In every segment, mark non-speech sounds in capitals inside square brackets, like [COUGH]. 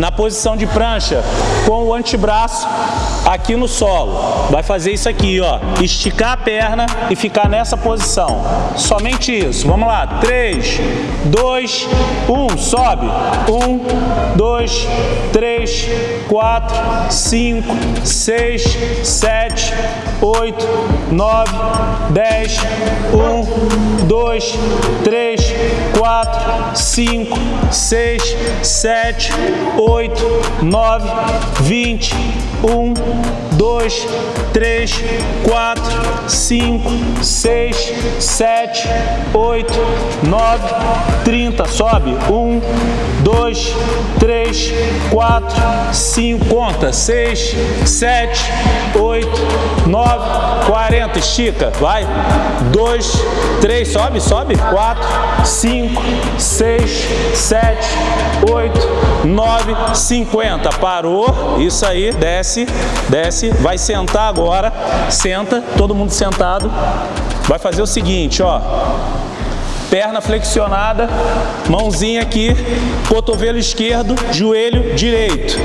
na posição de prancha com o antebraço aqui no solo. Vai fazer isso aqui, ó. Esticar a perna e ficar nessa posição. Somente isso. Vamos lá. 3, 2, 1. Sobe. 1, 2, 3, 4, 5, 6, 7, 8, 9, 10, 1, 2, 3, 4, 5, 6, 7, 8, 9, 20, 1, 2, 3, 4, 5, 6, 7, 8, 9, 30. Sobe. 1, 2, 3, 4, 5. Conta. 6, 7, 8, 9, 40. Estica. Vai. 2, 3. Sobe, sobe. 4, 5, 6, 7, 8, 9, 50. Parou. Isso aí. Desce, desce. Vai sentar agora. Senta. Todo mundo sentado. Vai fazer o seguinte, ó perna flexionada, mãozinha aqui, cotovelo esquerdo, joelho direito.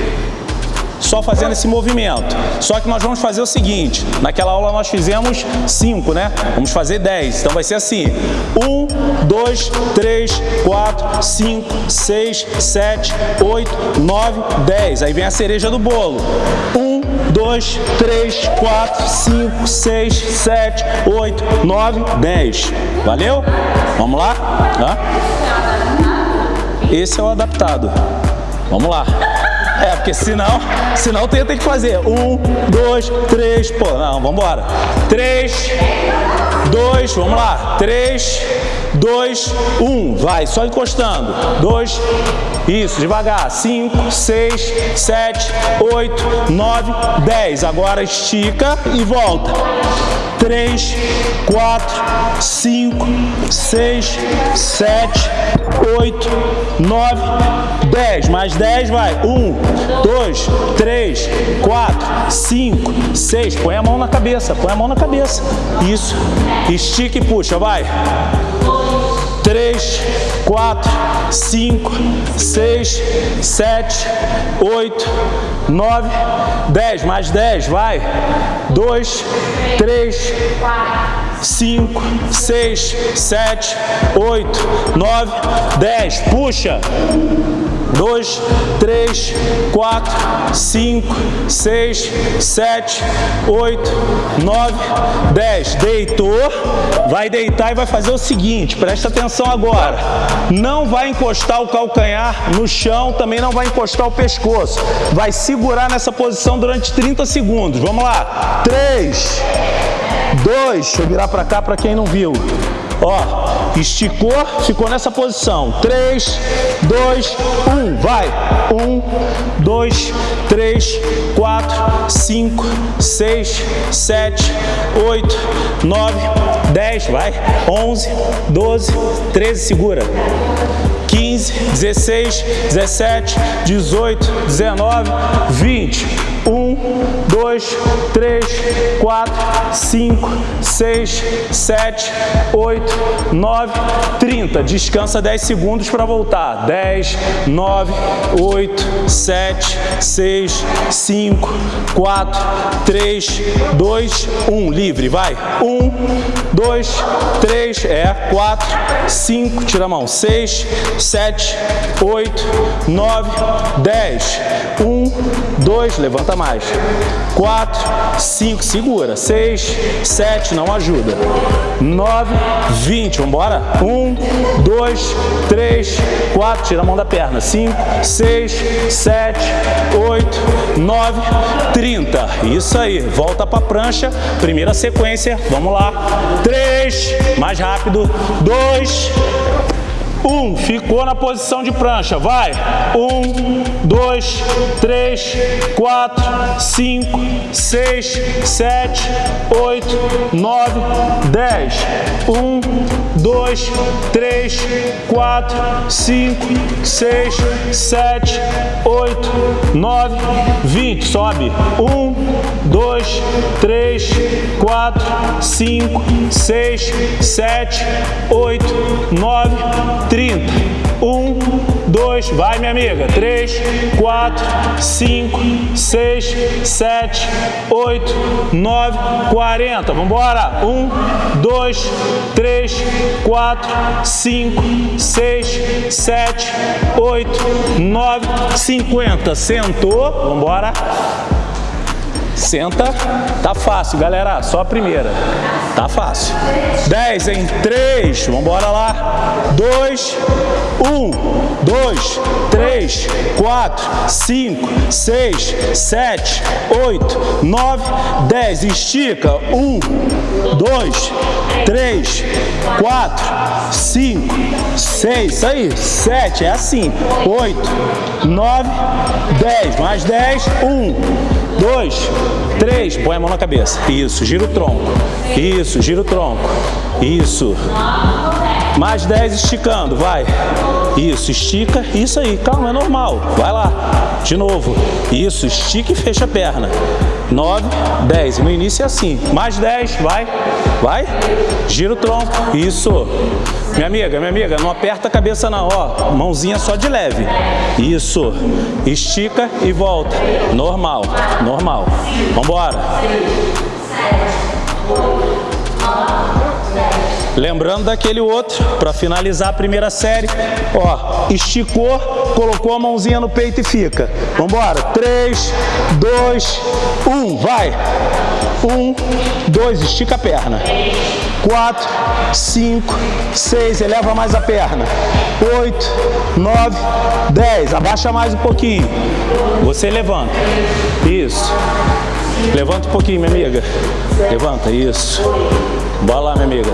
Só fazendo esse movimento. Só que nós vamos fazer o seguinte, naquela aula nós fizemos 5, né? Vamos fazer 10. Então vai ser assim, 1, 2, 3, 4, 5, 6, 7, 8, 9, 10. Aí vem a cereja do bolo. 1, 2, 3, 4, 5, 6, 7, 8, 9, 10. Valeu? Vamos lá? Esse é o adaptado. Vamos lá. É, porque senão, senão tem, tem que fazer. Um, dois, três, pô, não, vamos embora. Três, dois, vamos lá. Três, dois, um, vai, só encostando. Dois, isso, devagar. Cinco, seis, sete, oito, nove, dez. Agora estica e volta. Três, quatro, cinco, seis, sete, oito, nove, dez. Mais dez, vai. Um, dois, três, quatro, cinco, seis. Põe a mão na cabeça, põe a mão na cabeça. Isso. Estica e puxa, vai. 3, 4, 5, 6, 7, 8, 9, 10. Mais 10, vai. 2, 3, 5, 6, 7, 8, 9, 10. Puxa. 2, 3, 4, 5, 6, 7, 8, 9, 10. Deitou, vai deitar e vai fazer o seguinte, presta atenção agora. Não vai encostar o calcanhar no chão, também não vai encostar o pescoço. Vai segurar nessa posição durante 30 segundos. Vamos lá. 3, 2, deixa eu virar para cá para quem não viu. Ó, esticou, ficou nessa posição. 3, 2, 1, vai. 1, 2, 3, 4, 5, 6, 7, 8, 9, 10, vai. 11, 12, 13, segura. 15, 16, 17, 18, 19, 20. 1, 2, 3, 4, 5, 6, 7, 8, 9, 30. Descansa 10 segundos para voltar. 10, 9, 8, 7, 6, 5, 4, 3, 2, 1. Livre, vai. 1, 2, 3, é, 4, 5, tira a mão. 6, 7, 8, 9, 10. 1, 2, levanta mais. 4, 5, segura. 6, 7, não ajuda. 9, 20, vamos embora? 1, 2, 3, 4, tira a mão da perna. 5, 6, 7, 8, 9, 30. Isso aí, volta para a prancha. Primeira sequência, vamos lá. 3, mais rápido. 2, um, ficou na posição de prancha, vai. Um, dois, três, quatro, cinco, seis, sete, oito, nove, dez. Um, dois, três, quatro, cinco, seis, sete, oito, nove, vinte. Sobe. Um, dois, três, quatro, cinco, seis, sete, oito, nove, 30. 1, 2, dois, vai minha amiga, três, quatro, cinco, seis, sete, oito, nove, quarenta, vamos embora, um, dois, três, quatro, cinco, seis, sete, oito, nove, cinquenta, sentou, vamos Senta, tá fácil, galera, só a primeira. Tá fácil. 10 em 3, vamos lá. 2, 1, 2, 3, 4, 5, 6, 7, 8, 9, 10. Estica. 1, 2, 3, 4, 5, 6, isso aí. 7, é assim. 8, 9, 10. Mais 10, 1, dois, três, põe a mão na cabeça. Isso, gira o tronco. Isso, gira o tronco. Isso. Mais dez esticando, vai. Isso, estica. Isso aí, calma, é normal. Vai lá. De novo. Isso, estica e fecha a perna. 9, 10. No início é assim. Mais 10, vai. Vai. Gira o tronco. Isso. Minha amiga, minha amiga, não aperta a cabeça não, ó. Mãozinha só de leve. Isso. Estica e volta. Normal. Normal. Vambora. Lembrando daquele outro, para finalizar a primeira série, ó, esticou, colocou a mãozinha no peito e fica. Vambora, 3, 2, 1, vai. 1, 2, estica a perna. 4, 5, 6, eleva mais a perna. 8, 9, 10, abaixa mais um pouquinho. Você levanta. Isso. Levanta um pouquinho, minha amiga. Levanta, isso. Bora lá, minha amiga.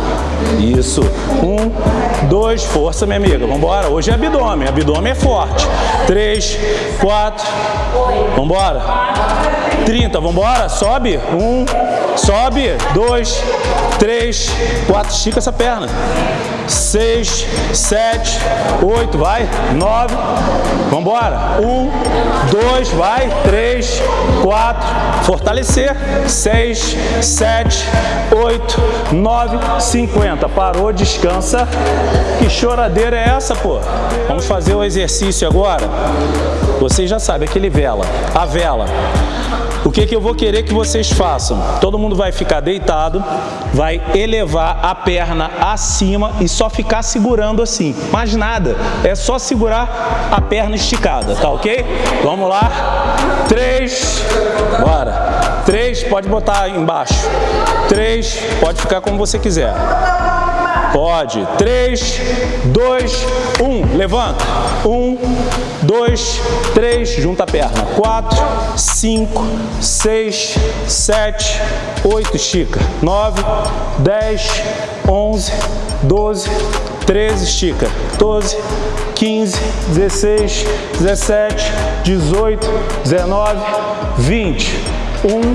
Isso. Um, dois, força, minha amiga. Vambora. Hoje é abdômen. Abdômen é forte. Três, quatro. Vambora. Trinta. Vambora. Sobe. Um, sobe. Dois, três, quatro. Estica essa perna. Seis, sete, oito. Vai. Nove. Vambora. Um, dois. Vai. Três, quatro. Fortalecer. Seis, sete, oito, 9,50. Parou, descansa. Que choradeira é essa, pô? Vamos fazer o exercício agora. Vocês já sabem, aquele vela. A vela. O que, que eu vou querer que vocês façam? Todo mundo vai ficar deitado, vai elevar a perna acima e só ficar segurando assim. Mais nada, é só segurar a perna esticada, tá ok? Vamos lá. Três, bora. Três, pode botar embaixo. Três, pode ficar como você quiser. Pode. Três, dois, um. Levanta. Um, dois, três. Junta a perna. Quatro, cinco, seis, sete, oito. Estica. Nove, dez, onze, doze, treze. Estica. Doze, quinze, dezesseis, dezessete, dezoito, dezenove, vinte. Um,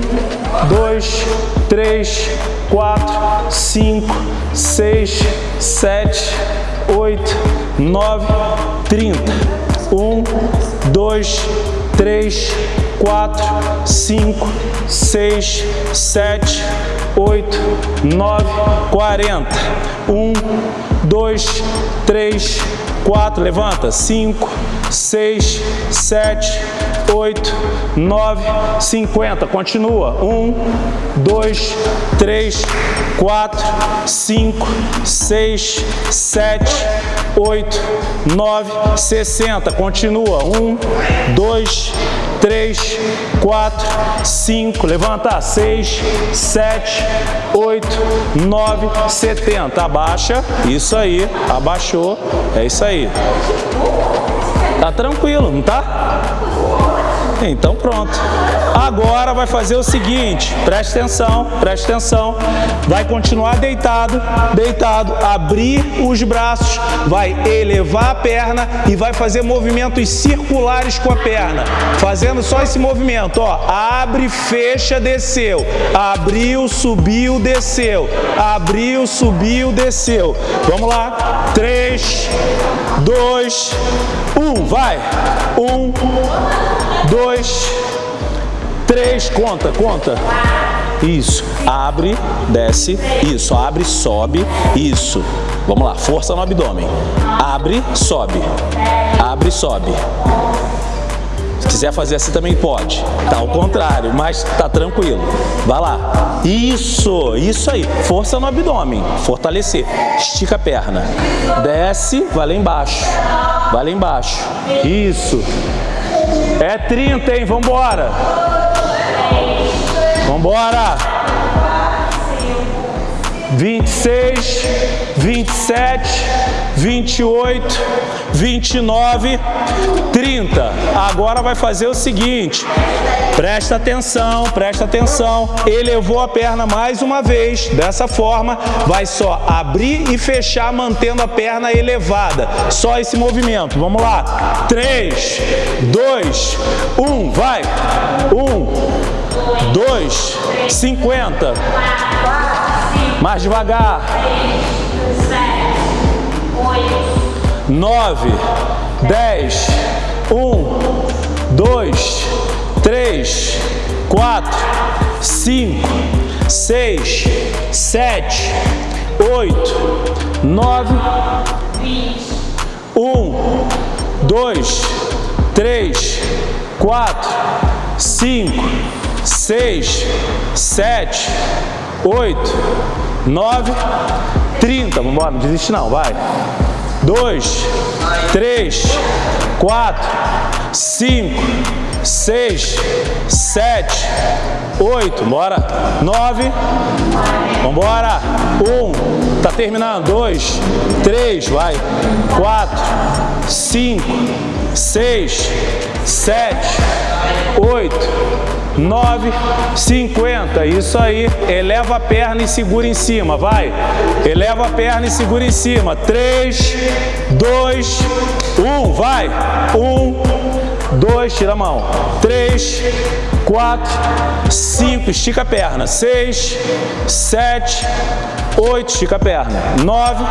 dois, três, quatro, cinco, seis, sete, oito, nove, trinta. Um, dois, três, quatro, cinco, seis, sete, oito, nove, quarenta. Um, dois, três, quatro. Levanta. Cinco, seis, sete, oito, nove, cinquenta. Continua. Um, dois, três, quatro, cinco, seis, sete, oito, nove, sessenta. Continua. Um, dois, três, quatro, cinco. Levanta. Seis, sete, oito, nove, setenta. Abaixa. Isso aí. Abaixou. É isso aí. Tá tranquilo, não tá? Então pronto. Agora vai fazer o seguinte, preste atenção, preste atenção. Vai continuar deitado, deitado, abrir os braços, vai elevar a perna e vai fazer movimentos circulares com a perna. Fazendo só esse movimento, ó. Abre, fecha, desceu. Abriu, subiu, desceu. Abriu, subiu, desceu. Vamos lá. Três, dois, um. Vai. Um, dois, três, conta, conta. Isso, abre, desce, isso, abre, sobe, isso. Vamos lá, força no abdômen. Abre, sobe. Abre, sobe. Se quiser fazer assim também pode. Tá ao contrário, mas tá tranquilo. Vai lá. Isso, isso aí. Força no abdômen. Fortalecer. Estica a perna. Desce, vai lá embaixo. Vai lá embaixo. Isso. É 30, hein? Vambora. Vambora. 26, 27, 28, 29, 30. Agora vai fazer o seguinte, presta atenção, presta atenção. Elevou a perna mais uma vez, dessa forma, vai só abrir e fechar mantendo a perna elevada. Só esse movimento, vamos lá. 3, 2, 1, vai. 1, 2, 50. Mais devagar. Nove, dez, um, dois, três, quatro, cinco, seis, sete, oito, nove, um, dois, três, quatro, cinco, seis, sete, oito, nove, trinta. Vamos embora, não desiste não, vai. Dois, três, quatro, cinco, seis, sete, oito, bora. Nove, vambora. Um, tá terminando. Dois, três, vai. Quatro, cinco, seis, sete, oito, 9, 50. Isso aí. Eleva a perna e segura em cima. Vai. Eleva a perna e segura em cima. 3, 2, 1. Vai. 1, 2. Tira a mão. 3, 4, 5. Estica a perna. 6, 7, 8. Estica a perna. 9,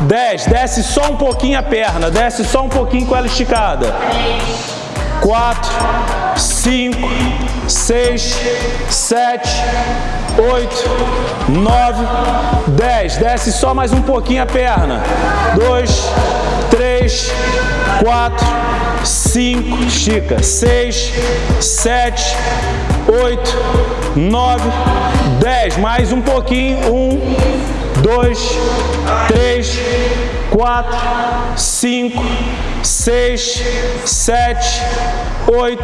10. Desce só um pouquinho a perna. Desce só um pouquinho com ela esticada. 4, 5, 6, 7, 8, 9, 10. Desce só mais um pouquinho a perna. 2, 3, 4, 5, estica. 6, 7, 8, 9, 10. Mais um pouquinho. 1, 2, 3, 4, 5, 6, 7, 8,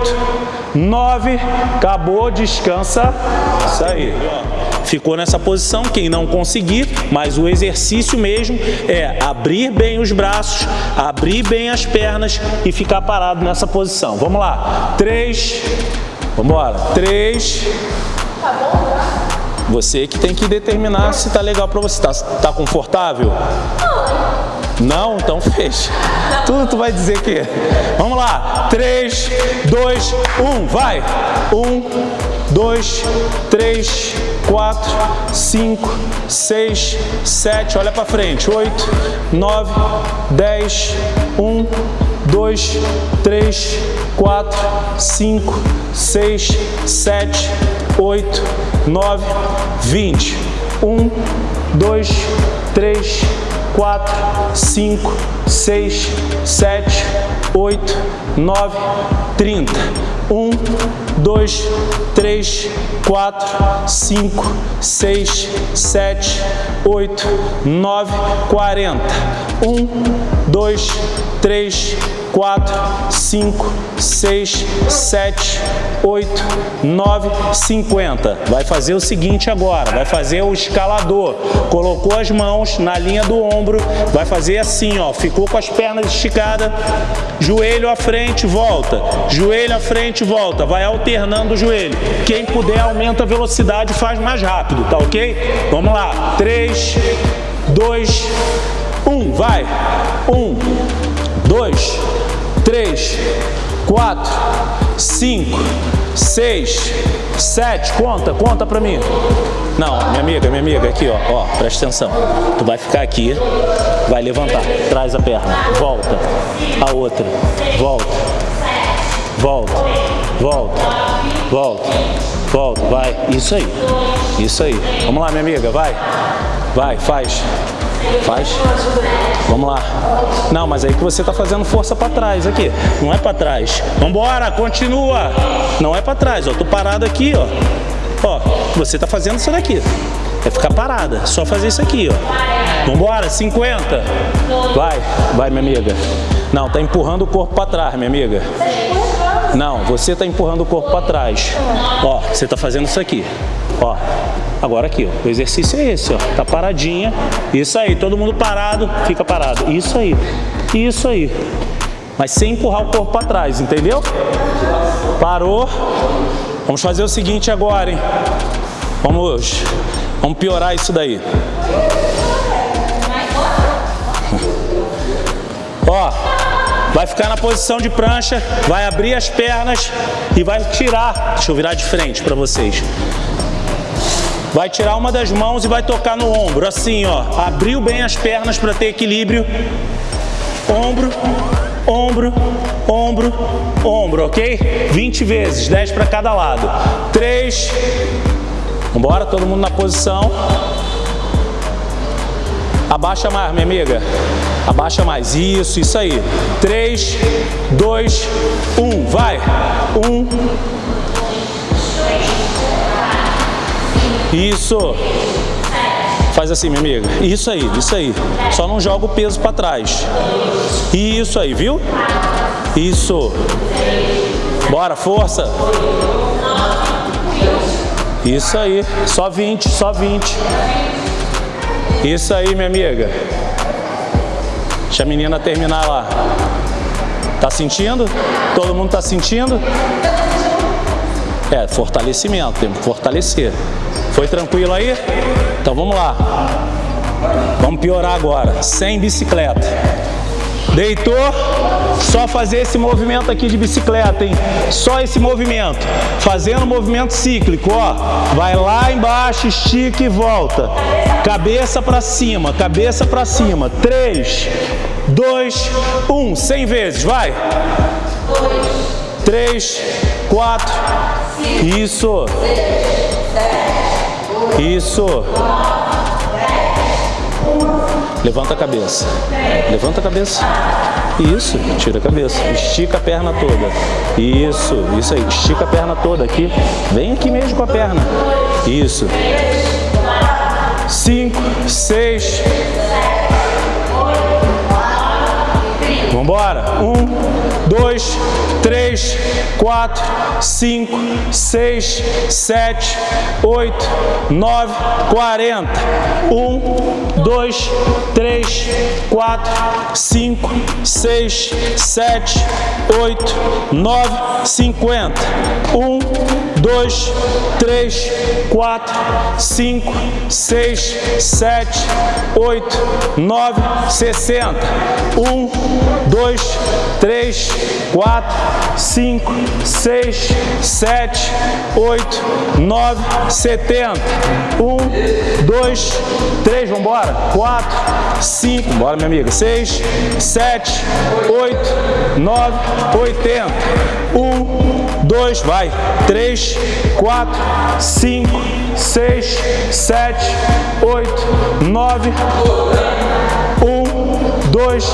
9, acabou, descansa, isso aí. Ficou nessa posição, quem não conseguir, mas o exercício mesmo é abrir bem os braços, abrir bem as pernas e ficar parado nessa posição. Vamos lá, 3, vamos embora, 3, você que tem que determinar se tá legal para você, tá, tá confortável? Não, então [LAUGHS] fecha. Tudo tu vai dizer que. Vamos lá. 3, 2, 1, vai. 1, 2, 3, 4, 5, 6, 7, olha para frente. 8, 9, 10, 1, 2, 3, 4, 5, 6, 7, 8, 9, 20. 1, 2, 3, 4, 5, 6, 7, 8, 9, 30. 1, 2, 3, 4, 5, 6, 7, 8, 9, 40. 1, 2, 3, 4, 5, 6, 7, 8, 9, 50. Vai fazer o seguinte agora, vai fazer o escalador. Colocou as mãos na linha do ombro, vai fazer assim, ó, ficou com as pernas esticadas, joelho à frente, volta, joelho à frente, volta, vai alternando o joelho. Quem puder aumenta a velocidade e faz mais rápido, tá ok? Vamos lá, 3, 2, 1, vai, 1, 2, 3, 4, 5, 6, 7, conta, conta pra mim. Não, minha amiga, minha amiga, aqui ó, ó, presta atenção. Tu vai ficar aqui, vai levantar, traz a perna, volta, a outra, volta, volta, volta, volta, volta, vai, isso aí, isso aí. Vamos lá, minha amiga, vai, vai, faz. Faz. Vamos lá. Não, mas aí que você tá fazendo força para trás aqui. Não é para trás. Vambora, continua. Não é para trás, ó. Tô parado aqui, ó. Ó, você tá fazendo isso daqui. É ficar parada. Só fazer isso aqui, ó. Vambora, 50. Vai, vai, minha amiga. Não, tá empurrando o corpo para trás, minha amiga. Não, você está empurrando o corpo para trás. Ó, você está fazendo isso aqui. Ó, agora aqui, ó. O exercício é esse, ó. Tá paradinha. Isso aí, todo mundo parado, fica parado. Isso aí. Isso aí. Mas sem empurrar o corpo para trás, entendeu? Parou. Vamos fazer o seguinte agora, hein? Vamos, vamos piorar isso daí. Ó, vai ficar na posição de prancha, vai abrir as pernas e vai tirar. Deixa eu virar de frente para vocês. Vai tirar uma das mãos e vai tocar no ombro, assim, ó. Abriu bem as pernas para ter equilíbrio. Ombro, ombro, ombro, ombro, ok? 20 vezes, 10 para cada lado. 3. Vambora, todo mundo na posição. Abaixa mais, minha amiga. Abaixa mais. Isso, isso aí. 3, 2, 1. Vai. 1. Isso. Faz assim, minha amiga. Isso aí, isso aí. Só não joga o peso para trás. Isso aí, viu? Isso. Bora, força. Isso aí. Só 20, só 20. Isso aí, minha amiga. Deixa a menina terminar lá. Tá sentindo? Todo mundo tá sentindo? É, fortalecimento, temos que fortalecer. Foi tranquilo aí? Então vamos lá. Vamos piorar agora, sem bicicleta. Deitou, só fazer esse movimento aqui de bicicleta, hein? Só esse movimento. Fazendo movimento cíclico, ó. Vai lá embaixo, estica e volta. Cabeça para cima, cabeça para cima. Três, dois, um. Cem vezes, vai. Três, quatro. Isso. Isso. Levanta a cabeça. Levanta a cabeça. Isso, tira a cabeça. Estica a perna toda. Isso, isso aí. Estica a perna toda aqui. Vem aqui mesmo com a perna. Isso. Cinco, seis. Vambora. Um, dois, três, quatro, cinco, seis, sete, oito, nove, quarenta. Um, dois, três, quatro, cinco, seis, sete, oito, nove, cinquenta. Um, dois, três, quatro, cinco, seis, sete, oito, nove, sessenta. Um, dois, três, quatro, cinco, seis, sete, oito, nove, setenta. Um, dois, três, vambora. Quatro, cinco, bora minha amiga. Seis, sete, oito, nove, oitenta. Um, dois, vai. Três, quatro, cinco, seis, sete, oito, nove. Um, dois,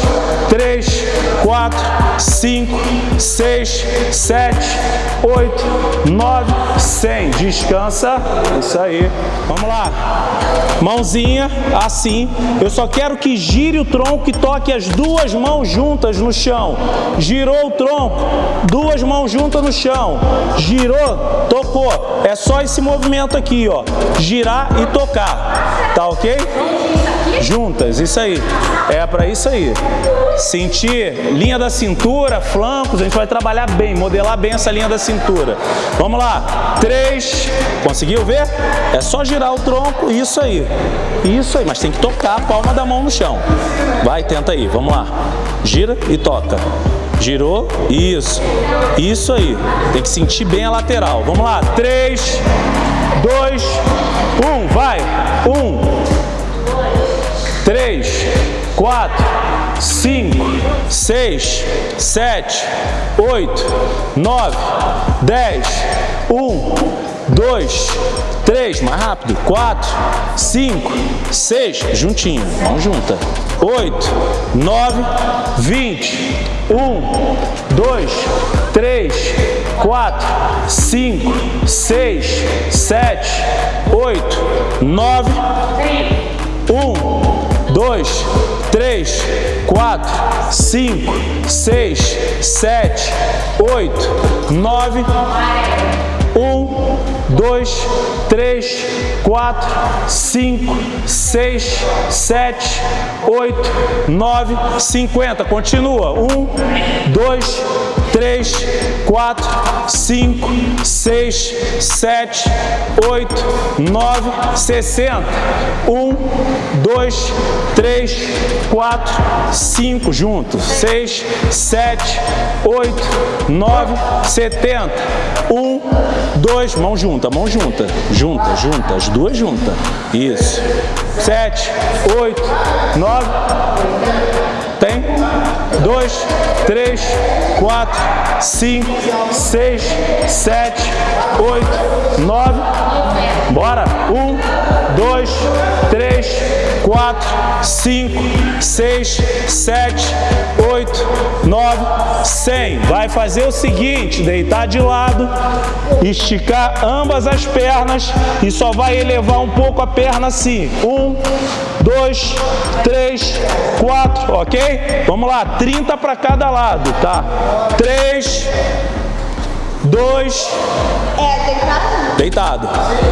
três, quatro, cinco, seis, sete, oito, nove, cem. Descansa. Isso aí. Vamos lá. Mãozinha assim. Eu só quero que gire o tronco e toque as duas mãos juntas no chão. Girou o tronco, duas mãos juntas no chão. Girou, tocou. É só esse movimento aqui, ó. Girar e tocar. Tá ok? Juntas, isso aí. É para isso aí. Sentir linha da cintura, flancos, a gente vai trabalhar bem, modelar bem essa linha da cintura. Vamos lá. Três. Conseguiu ver? É só girar o tronco, isso aí. Isso aí, mas tem que tocar a palma da mão no chão. Vai, tenta aí, vamos lá. Gira e toca. Girou, isso. Isso aí. Tem que sentir bem a lateral. Vamos lá. Três, dois, um. Vai. Um, três, quatro, cinco, seis, sete, oito, nove, dez, um, dois, três, mais rápido, quatro, cinco, seis, juntinho, mão junta, oito, nove, vinte, um, dois, três, quatro, cinco, seis, sete, oito, nove, um, dois, três, quatro, cinco, seis, sete, oito, nove, um, dois, três, quatro, cinco, seis, sete, oito, nove, cinquenta. Continua. Um, dois, três, quatro, cinco, seis, sete, oito, nove, sessenta. Um, dois, três, quatro, cinco, juntos. Seis, sete, oito, nove, setenta. Um, dois, mão junta, mão junta, junta, junta, as duas juntas. Isso. Sete, oito, nove. Tem? Dois, três, quatro, cinco, seis, sete, oito, nove. Bora. Um, dois, três, quatro, cinco, seis, sete, oito, nove, cem. Vai fazer o seguinte, deitar de lado, esticar ambas as pernas e só vai elevar um pouco a perna assim. Um, dois, três, quatro, ok? Vamos lá, 30 para cada lado, tá? Três, dois, É, deitado. deitado.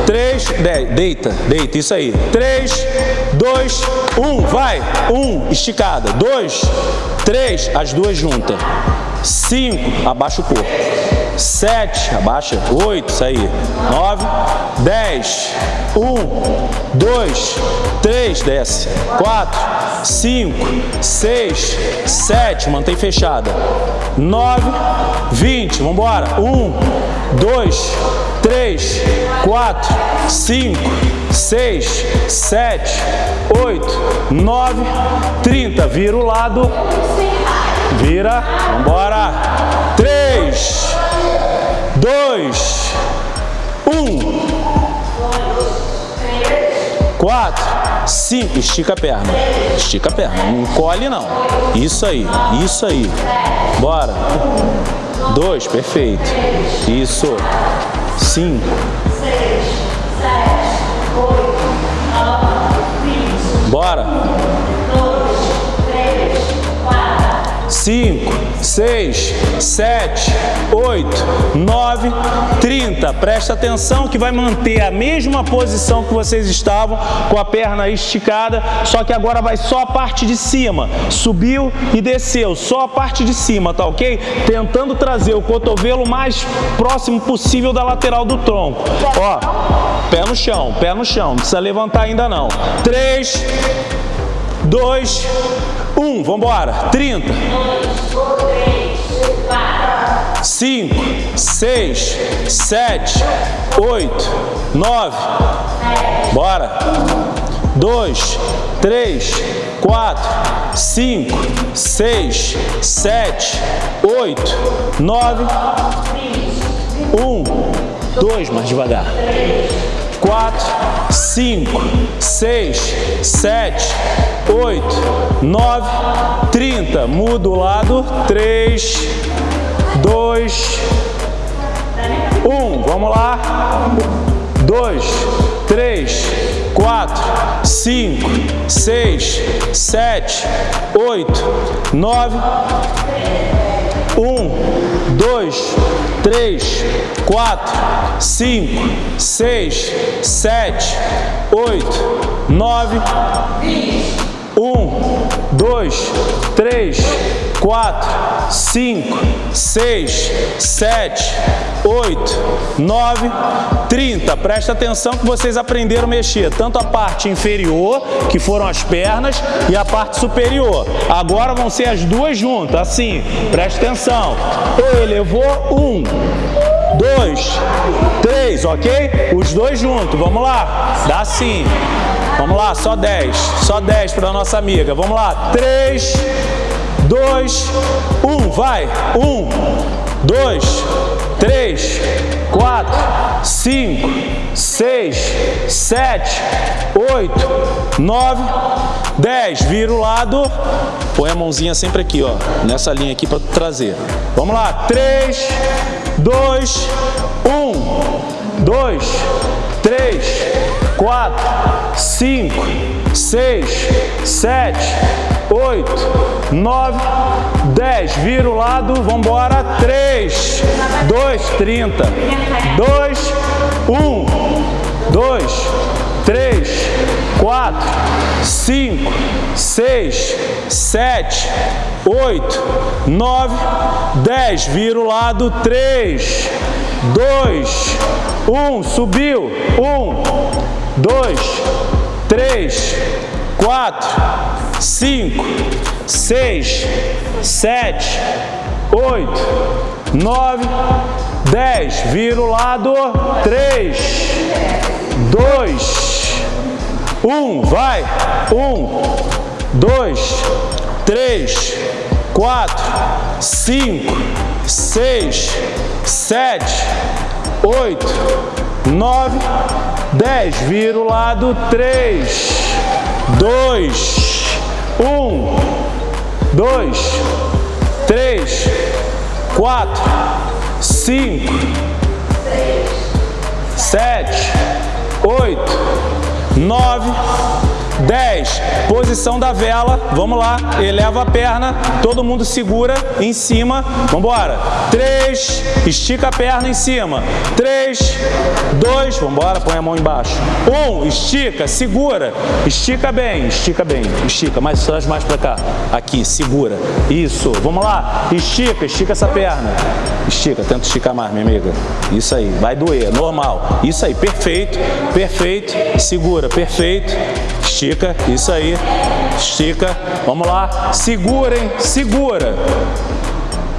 Três, dez, deita, deita, isso aí. Três, dois, um, vai. Um, esticada. Dois, três, as duas juntas. Cinco, abaixa o corpo. Sete, abaixa. Oito, isso aí. Nove, dez. Um, dois, três, desce. Quatro, cinco, seis, sete, mantém fechada. Nove, vinte, vamos embora. Um, dois, três, quatro, cinco, seis, sete, oito, nove, trinta. Vira o lado. Vira. Vambora. Três, dois, um. Quatro, cinco, estica a perna, estica a perna, não encolhe não, isso aí, isso aí, bora, dois, perfeito, isso, cinco, bora, cinco, seis, sete, oito, nove, trinta. Presta atenção que vai manter a mesma posição que vocês estavam, com a perna esticada, só que agora vai só a parte de cima. Subiu e desceu, só a parte de cima, tá ok? Tentando trazer o cotovelo mais próximo possível da lateral do tronco. Ó, pé no chão, pé no chão, não precisa levantar ainda não. Três, dois, um, vamos embora. 30. 5, 6, 7, 8, 9. Bora. 2, 3, 4, 5, 6, 7, 8, 9. 1, 2, mais devagar. 4, 5, 6, 7, 8, 9, 30. Muda o lado. 3, 2, 1. Vamos lá. 2, 3, 4, 5, 6, 7, 8, 9, 1, 2, 3, 4, 5, 6, 7, 8, 9, 1, 2, 3, 4, 5, 6, 7, 8, 9, 30. Presta atenção que vocês aprenderam a mexer tanto a parte inferior, que foram as pernas, e a parte superior. Agora vão ser as duas juntas, assim. Presta atenção. Elevou, um, dois, três, ok? Os dois juntos, vamos lá. Dá assim. Vamos lá, só 10. Só 10 para nossa amiga. Vamos lá. 3, 2, 1. Vai. 1, 2, 3, 4, cinco, seis, sete, oito, nove, dez. Vira o lado, põe a mãozinha sempre aqui, ó, nessa linha aqui para trazer. Vamos lá, três, dois, um, dois, três, quatro, cinco, seis, sete, oito, nove, dez. Vira o lado, vamos embora. Três, dois, trinta, dois, um, dois, quatro, cinco, seis, sete, oito, nove, dez. Vira o lado. Três, dois, um. Subiu. Um, dois, três, quatro, cinco, seis, sete, oito, nove, dez. Vira o lado. Três, dois, um. Vai. Um, dois, três, quatro, cinco, seis, sete, oito, nove, dez. Vira o lado. Três, dois, um, dois, três, quatro, cinco, sete, oito, nove, dez. Posição da vela, vamos lá, eleva a perna, todo mundo segura em cima, vamos embora. Três, estica a perna em cima. Três, dois, vamos embora, põe a mão embaixo. Um, estica, segura, estica bem, estica bem, estica, mais mais para cá. Aqui, segura. Isso, vamos lá, estica, estica essa perna. Estica, tenta esticar mais, minha amiga. Isso aí, vai doer, normal. Isso aí, perfeito, perfeito. Segura, perfeito. Estica, isso aí. Estica. Vamos lá. Segura, hein? Segura.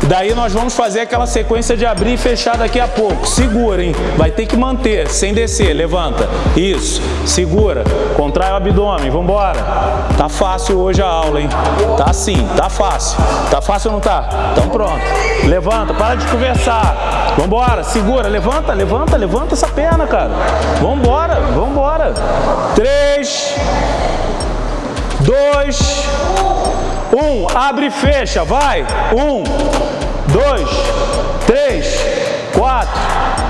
Daí nós vamos fazer aquela sequência de abrir e fechar daqui a pouco. Segura, hein? Vai ter que manter, sem descer. Levanta. Isso. Segura. Contrai o abdômen. Vamos embora. Tá fácil hoje a aula, hein? Tá sim. Tá fácil. Tá fácil ou não tá? Então pronto. Levanta. Para de conversar. Vamos embora. Segura. Levanta, levanta, levanta essa perna, cara. Vamos embora. Três. Dois. Um. Abre e fecha. Vai. Um dois, três, quatro,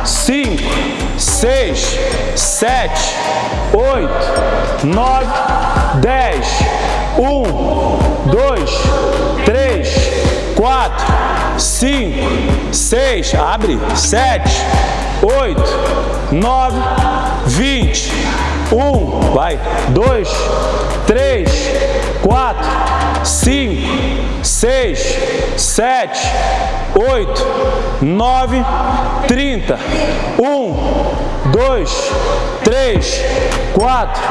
cinco, seis, sete, oito, nove, dez. Um, dois, três, quatro, cinco, seis, abre, sete, oito, nove, vinte. Um, vai, dois, três, quatro, cinco, seis, sete, oito, nove, trinta. Um, dois, três, quatro,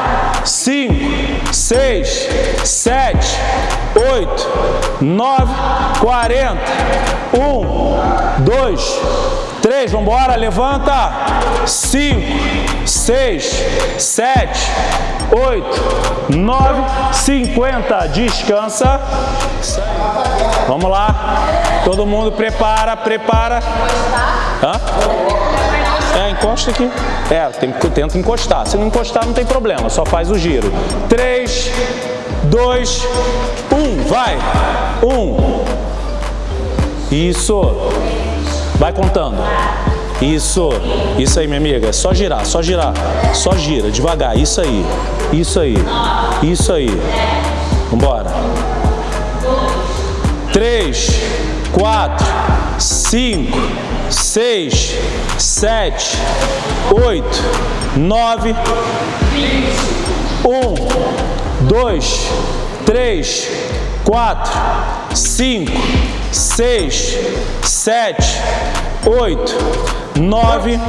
cinco, seis, sete, oito, nove, quarenta. Um, dois, três, vamos embora, levanta. Cinco, seis, sete, oito, nove, cinquenta. Descansa. Vamos lá. Todo mundo prepara, prepara. Hã? É, encosta aqui. É, tem, tenta encostar. Se não encostar, não tem problema. Só faz o giro. Três, dois, um. Vai. Um. Isso. Vai contando. Isso, isso aí, minha amiga. É só girar, só girar. Só gira, devagar. Isso aí, isso aí, isso aí. Vambora. Três, quatro, cinco, seis, sete, oito, nove, um, dois, três, quatro, cinco, seis, sete, oito, nove,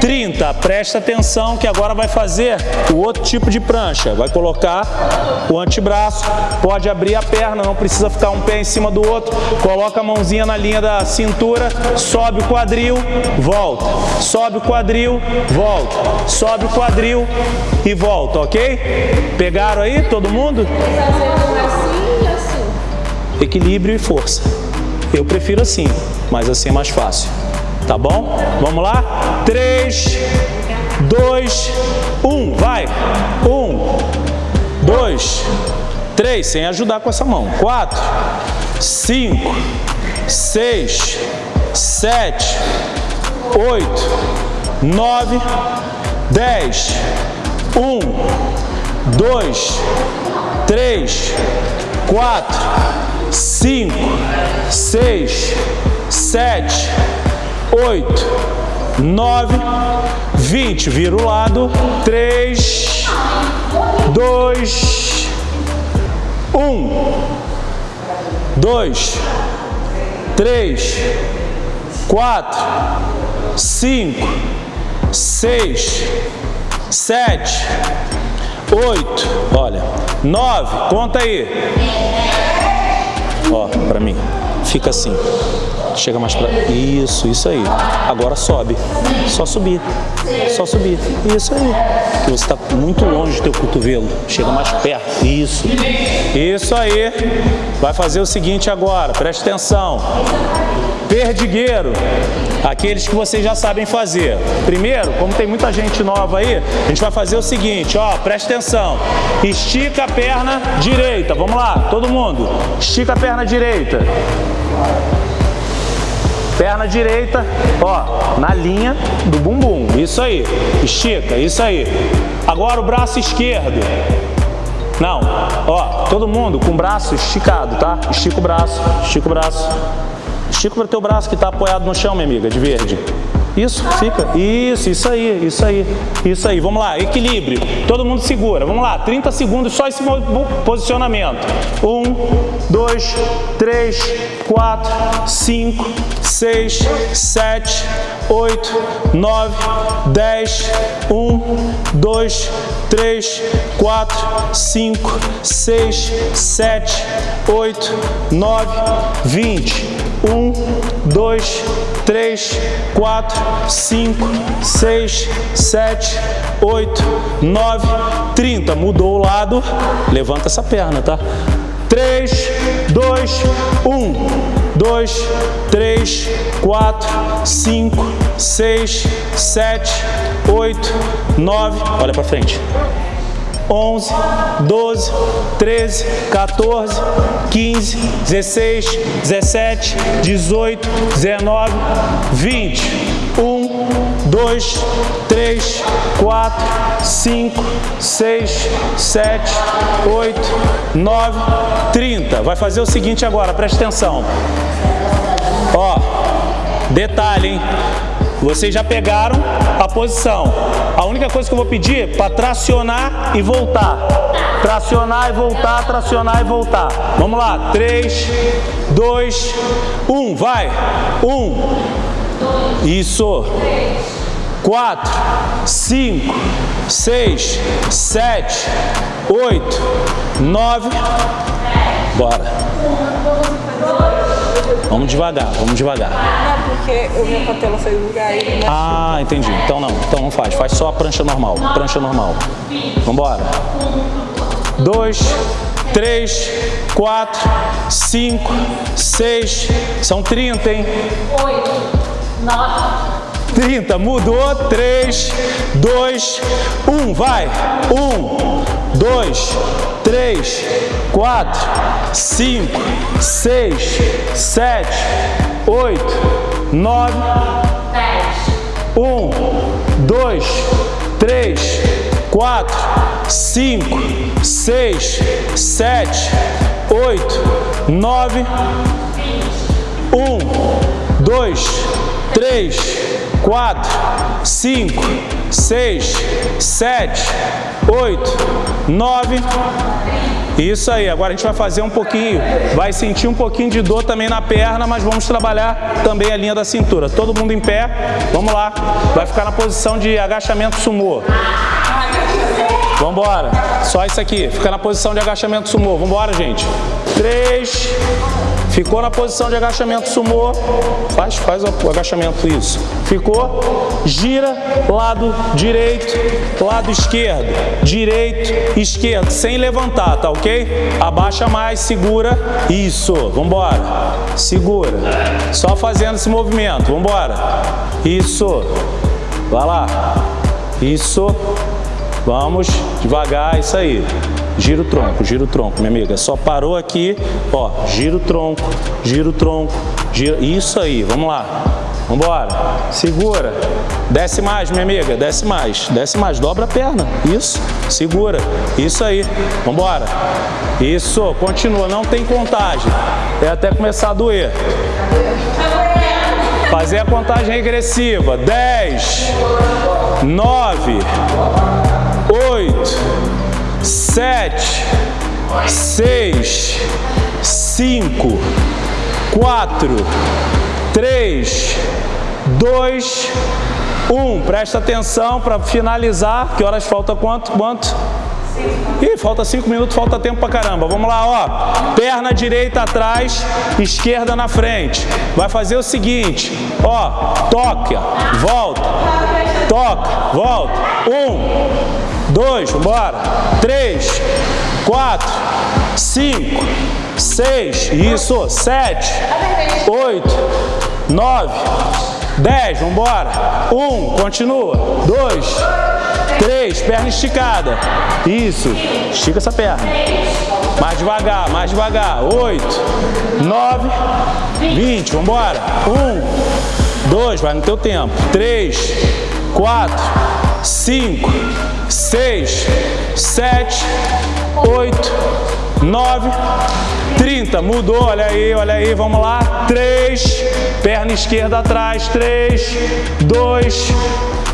trinta. Presta atenção que agora vai fazer o outro tipo de prancha. Vai colocar o antebraço, pode abrir a perna, não precisa ficar um pé em cima do outro. Coloca a mãozinha na linha da cintura, sobe o quadril, volta. Sobe o quadril, volta. Sobe o quadril e volta, ok? Pegaram aí todo mundo? assim assim. Equilíbrio e força. Eu prefiro assim, mas assim é mais fácil. Tá bom? Vamos lá? 3, 2, 1. Vai. 1, 2, 3. Sem ajudar com essa mão. 4, 5, 6, 7, 8, 9, 10. 1, 2, 3, 4, 5, 6, 7, 8, 9, 20. Vira o lado. 3, 2, 1, 2, 3, 4, 5, 6, 7, 8, olha, 9, conta aí. Ó, pra mim, fica assim. Chega mais pra... Isso, isso aí. Agora sobe. Só subir. Só subir. Isso aí. Porque você está muito longe do teu cotovelo. Chega mais perto. Isso. Isso aí. Vai fazer o seguinte agora. Preste atenção. Perdigueiro. Aqueles que vocês já sabem fazer. Primeiro, como tem muita gente nova aí, a gente vai fazer o seguinte, ó, preste atenção. Estica a perna direita. Vamos lá, todo mundo. Estica a perna direita. Perna direita, ó, na linha do bumbum. Isso aí. Estica, isso aí. Agora o braço esquerdo. Não, ó, todo mundo com o braço esticado, tá? Estica o braço, estica o braço. Estica o teu braço que está apoiado no chão, minha amiga, de verde. Isso, fica. Isso, isso aí, isso aí, isso aí. Vamos lá, equilíbrio. Todo mundo segura. Vamos lá, 30 segundos só esse posicionamento. 1, 2, 3, 4, 5, 6, 7, 8, 9, 10, 1, 2, 3, 4, 5, 6, 7, 8, 9, 20. 1, 2, 3, 4, 5, 6, 7, 8, 9, 30. Mudou o lado, levanta essa perna, tá? 3, 2, 1. 2, 3, 4, 5, 6, 7, 8, 9. Olha para frente. 11, 12, 13, 14, 15, 16, 17, 18, 19, 20. 1, 2, 3, 4, 5, 6, 7, 8, 9, 30. Vai fazer o seguinte agora, preste atenção. Ó, detalhe, hein? Vocês já pegaram a posição. A única coisa que eu vou pedir é para tracionar e voltar. Tracionar e voltar, tracionar e voltar. Vamos lá. 3, 2, 1. Vai. 1. Isso. 4, 5, 6, 7, 8, 9. Bora. Vamos devagar, vamos devagar. Não, porque o meu patela do lugar e ele Ah, entendi. Então não, então não faz. Faz só a prancha normal, prancha normal. Vambora. Dois, três, quatro, cinco, seis, são 30, hein? Oito, nove, 30, mudou, 3, 2, 1, vai, 1, 2, 3, 4, 5, 6, 7, 8, 9, 1, 2, 3, 4, 5, 6, 7, 8, 9, 1, 2, 3, 4, 5, 6, 7, 8, 9. Isso aí, agora a gente vai fazer um pouquinho, vai sentir um pouquinho de dor também na perna, mas vamos trabalhar também a linha da cintura. Todo mundo em pé, vamos lá. Vai ficar na posição de agachamento sumô. Vamos embora. Só isso aqui, fica na posição de agachamento sumô. Vamos embora, gente. 3, Ficou na posição de agachamento sumô, faz, faz o agachamento isso. Ficou, gira, lado direito, lado esquerdo, direito, esquerdo, sem levantar, tá ok? Abaixa mais, segura, isso, vambora, segura, só fazendo esse movimento, vambora, isso, vai lá, isso, vamos, devagar, isso aí. Gira o tronco, gira o tronco, minha amiga. Só parou aqui, ó, gira o tronco, gira o tronco, gira... Isso aí, vamos lá. Vambora. Segura. Desce mais, minha amiga, desce mais, desce mais. Dobra a perna, isso. Segura. Isso aí. Vambora. Isso, continua, não tem contagem. É até começar a doer. Fazer a contagem regressiva. 10, 9, 8, sete, seis, cinco, quatro, três, dois, um. Presta atenção para finalizar. Que horas falta quanto? Quanto? Ih, falta cinco minutos, falta tempo pra caramba. Vamos lá, ó. Perna direita atrás, esquerda na frente. Vai fazer o seguinte, ó. Toca, volta, toca, volta. Um, dois, bora, três, quatro, cinco, seis, isso, sete, oito, nove, dez, vamos embora, um, continua, dois, três, perna esticada, isso, estica essa perna, mais devagar, mais devagar, oito, nove, vinte, vamos embora, um, dois, vai no teu tempo, três, quatro, cinco, seis, sete, oito, nove, trinta. Mudou, olha aí, olha aí, vamos lá. Três, perna esquerda atrás, três, dois,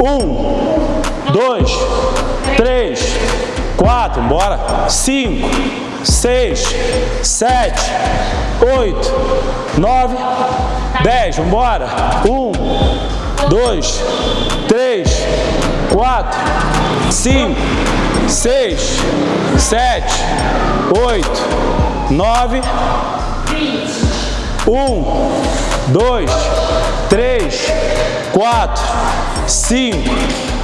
um, dois, três, quatro, bora. Cinco, seis, sete, oito, nove, dez, vamos embora. Um, dois, três, quatro, cinco, seis, sete, oito, nove, um, dois, três, quatro, cinco,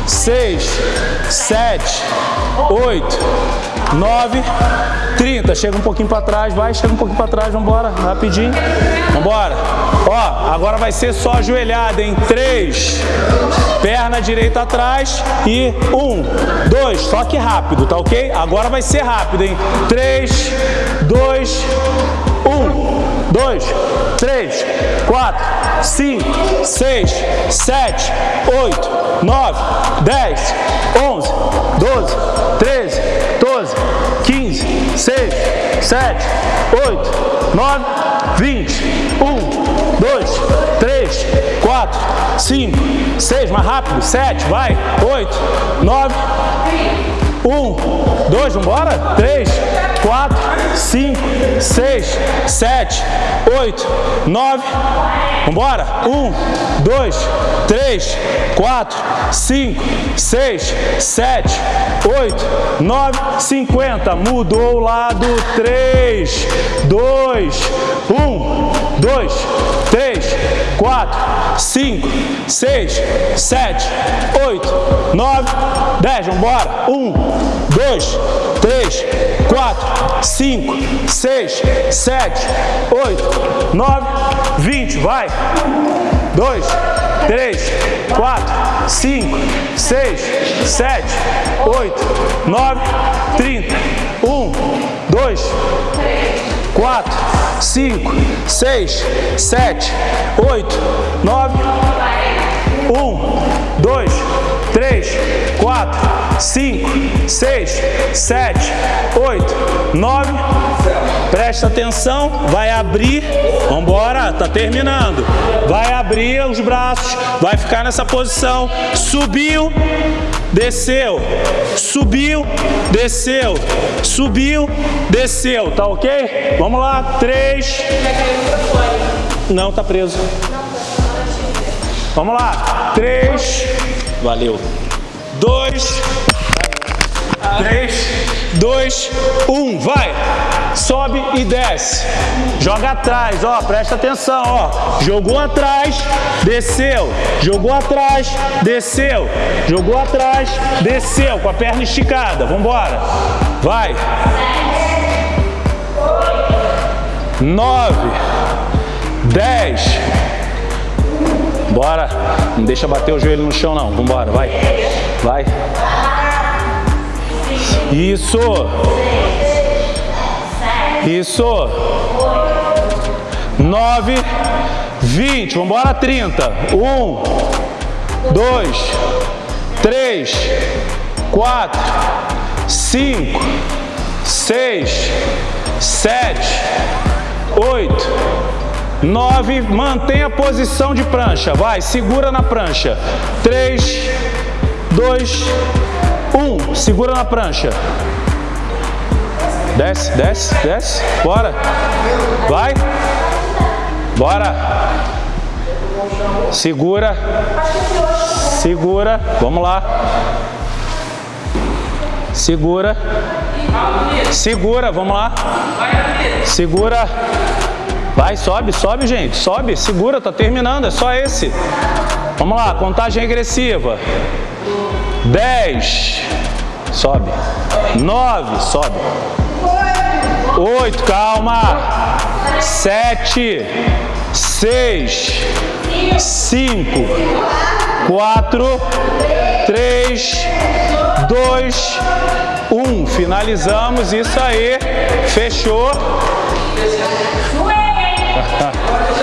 seis, sete, oito, nove, trinta. Chega um pouquinho para trás, vai, chega um pouquinho para trás, vamos embora, rapidinho, vamos embora. Ó, agora vai ser só ajoelhada em três, perna direita atrás e um, dois, só que rápido, tá ok? Agora vai ser rápido, hein? Três, dois, um, dois, três, quatro, cinco, seis, sete, oito, nove, dez, onze, doze, treze, doze, quinze, seis, sete, oito, nove, vinte, um, dois, três, quatro, cinco, seis, mais rápido, sete, vai, oito, nove, um, dois, vambora, três, quatro, cinco, seis, sete, oito, nove, vambora, um, dois, três, quatro, cinco, seis, sete, oito, nove, cinquenta, mudou o lado, três, dois, um, dois, três, quatro, cinco, seis, sete, oito, nove, dez, vambora, um, dois, três, quatro, cinco, seis, sete, oito, nove, vinte, vai, dois, três, quatro, cinco, seis, sete, oito, nove, trinta, um, dois, quatro, cinco, seis, sete, oito, nove, um, dois, três, quatro, cinco, seis, sete, oito, nove. Presta atenção, vai abrir, vamos embora, tá terminando. Vai abrir os braços, vai ficar nessa posição. Subiu, desceu, subiu, desceu, subiu, desceu, tá ok? Vamos lá, três. Não, tá preso. Vamos lá, três. Valeu. Dois. 3, 2, 1, vai! Sobe e desce. Joga atrás, ó, presta atenção, ó. Jogou atrás, desceu. Jogou atrás, desceu. Jogou atrás, desceu. Com a perna esticada. Vambora. Vai. 9, 10. Bora. Não deixa bater o joelho no chão, não. Vambora, vai. Vai. Isso. Isso. 9, 20. Vamos embora, 30. 1, 2, 3, 4, 5, 6, 7, 8, 9. Mantenha a posição de prancha. Vai, segura na prancha. 3, 2, 1. Segura na prancha. Desce, desce, desce. Bora. Vai. Bora. Segura. Segura. Vamos lá. Segura. Segura, vamos lá. Segura. Vai, sobe, sobe, gente. Sobe, segura, tá terminando, é só esse. Vamos lá, contagem regressiva. 10. Sobe. 9, sobe. Oito, calma. Sete, seis, cinco, quatro, três, dois, um. Finalizamos isso aí. Fechou. [LAUGHS]